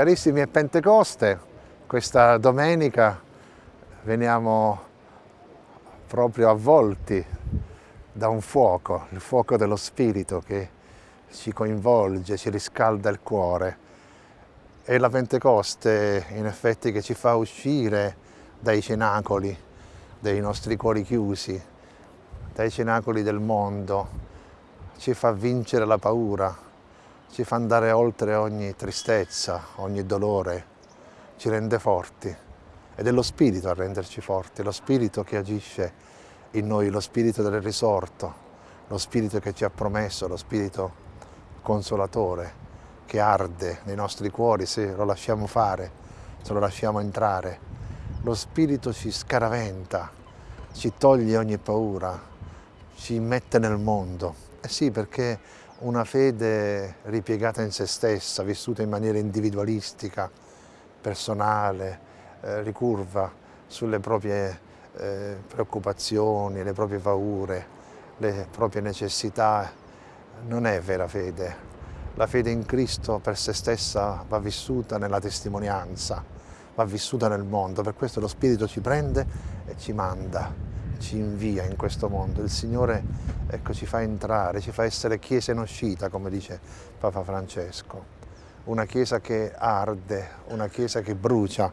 Carissimi, è Pentecoste, questa domenica veniamo proprio avvolti da un fuoco, il fuoco dello Spirito che ci coinvolge, ci riscalda il cuore. È la Pentecoste in effetti che ci fa uscire dai cenacoli, dei nostri cuori chiusi, dai cenacoli del mondo, ci fa vincere la paura, ci fa andare oltre ogni tristezza, ogni dolore, ci rende forti. Ed è lo Spirito a renderci forti, lo Spirito che agisce in noi, lo Spirito del risorto, lo Spirito che ci ha promesso, lo Spirito consolatore che arde nei nostri cuori se lo lasciamo fare, se lo lasciamo entrare. Lo Spirito ci scaraventa, ci toglie ogni paura, ci mette nel mondo. Eh sì, perché una fede ripiegata in se stessa, vissuta in maniera individualistica, personale, eh, ricurva sulle proprie eh, preoccupazioni, le proprie paure, le proprie necessità, non è vera fede. La fede in Cristo per se stessa va vissuta nella testimonianza, va vissuta nel mondo, per questo lo Spirito ci prende e ci manda ci invia in questo mondo, il Signore ecco, ci fa entrare, ci fa essere chiesa in uscita, come dice Papa Francesco. Una chiesa che arde, una chiesa che brucia,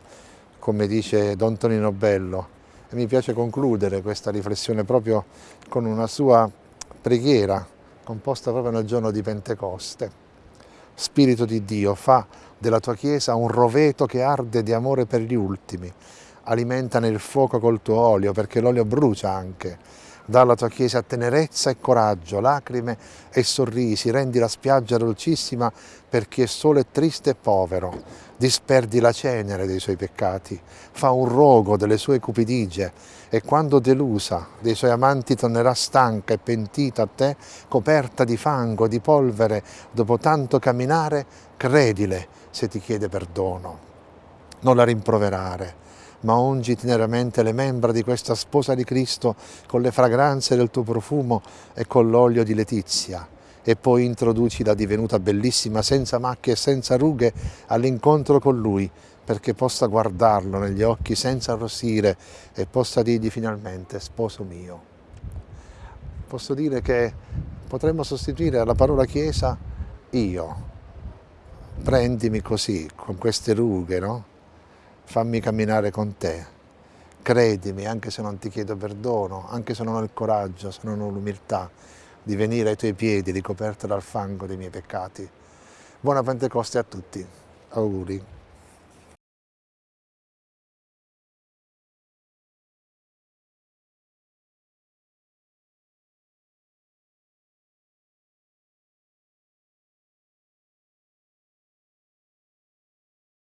come dice Don Tonino Bello. E mi piace concludere questa riflessione proprio con una sua preghiera, composta proprio nel giorno di Pentecoste. Spirito di Dio, fa della tua Chiesa un roveto che arde di amore per gli ultimi, alimenta nel fuoco col tuo olio, perché l'olio brucia anche. Dà alla tua Chiesa tenerezza e coraggio, lacrime e sorrisi, rendi la spiaggia dolcissima per chi è solo e triste e povero. Disperdi la cenere dei suoi peccati, fa un rogo delle sue cupidigie e quando delusa dei suoi amanti tornerà stanca e pentita a te, coperta di fango, di polvere, dopo tanto camminare, credile se ti chiede perdono. Non la rimproverare, ma ungi teneramente le membra di questa sposa di Cristo con le fragranze del tuo profumo e con l'olio di letizia e poi introduci la divenuta bellissima senza macchie e senza rughe all'incontro con Lui perché possa guardarlo negli occhi senza arrossire e possa dirgli finalmente sposo mio. Posso dire che potremmo sostituire alla parola Chiesa io, prendimi così, con queste rughe, no? Fammi camminare con te, credimi anche se non ti chiedo perdono, anche se non ho il coraggio, se non ho l'umiltà di venire ai tuoi piedi ricoperto dal fango dei miei peccati. Buona Pentecoste a tutti, auguri.